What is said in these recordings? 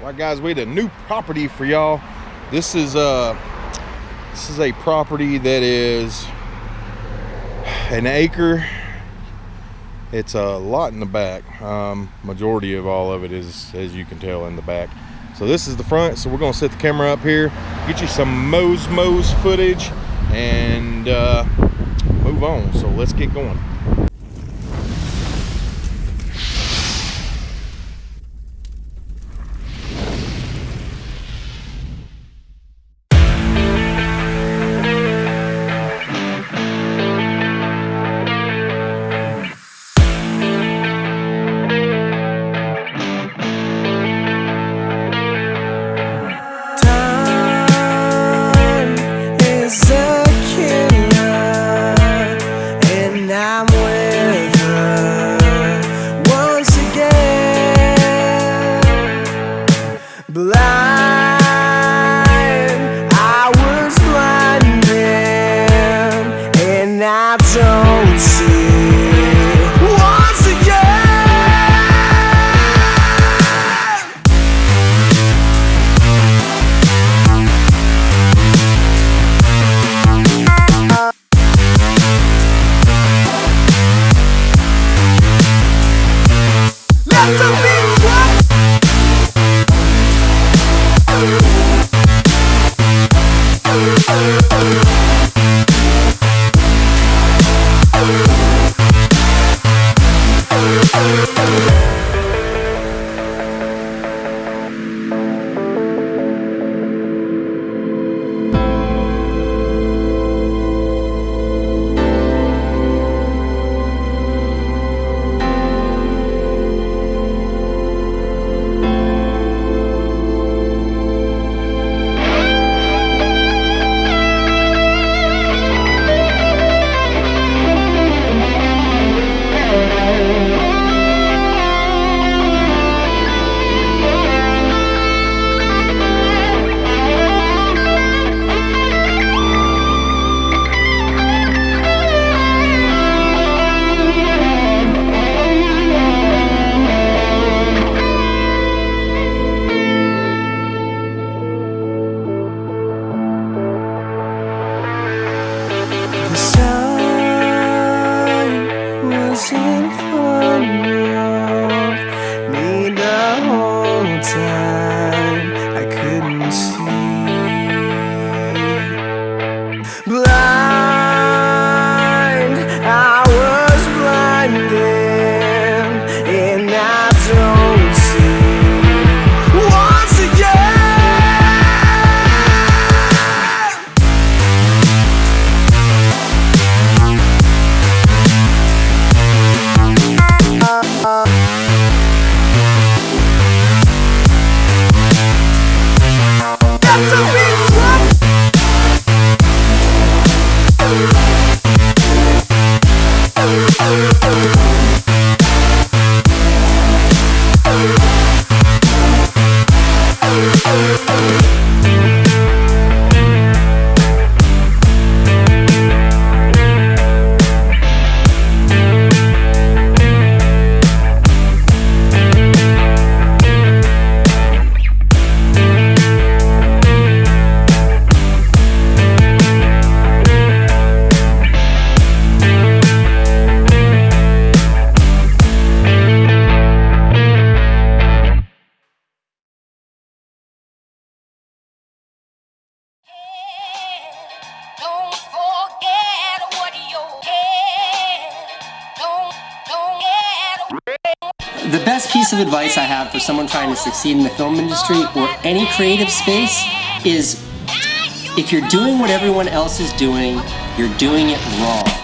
Right, guys, we had a new property for y'all. This is uh this is a property that is an acre. It's a lot in the back. Um, majority of all of it is, as you can tell, in the back. So this is the front. So we're gonna set the camera up here, get you some Moe's Moe's footage, and uh, move on. So let's get going. Let the time. Best piece of advice I have for someone trying to succeed in the film industry or any creative space is if you're doing what everyone else is doing, you're doing it wrong.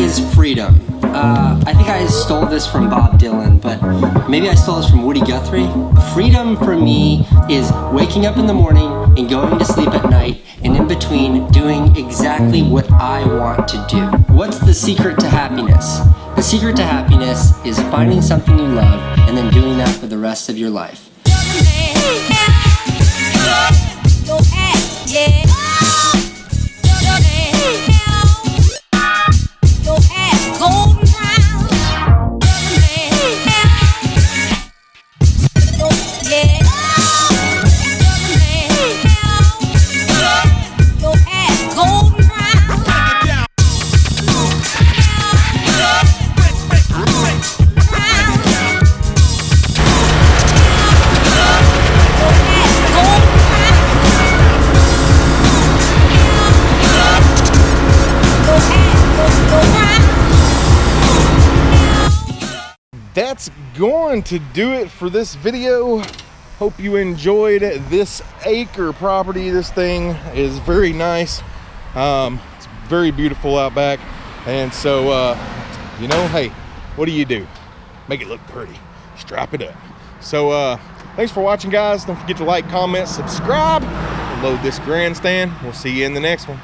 Is freedom. Uh, I think I stole this from Bob Dylan, but maybe I stole this from Woody Guthrie. Freedom for me is waking up in the morning and going to sleep at night, and in between doing exactly what I want to do. What's the secret to happiness? The secret to happiness is finding something you love and then doing that for the rest of your life. That's going to do it for this video. Hope you enjoyed this acre property. This thing is very nice. Um, it's very beautiful out back. And so uh, you know hey what do you do? Make it look pretty. Strap it up. So uh, thanks for watching guys. Don't forget to like comment subscribe load this grandstand. We'll see you in the next one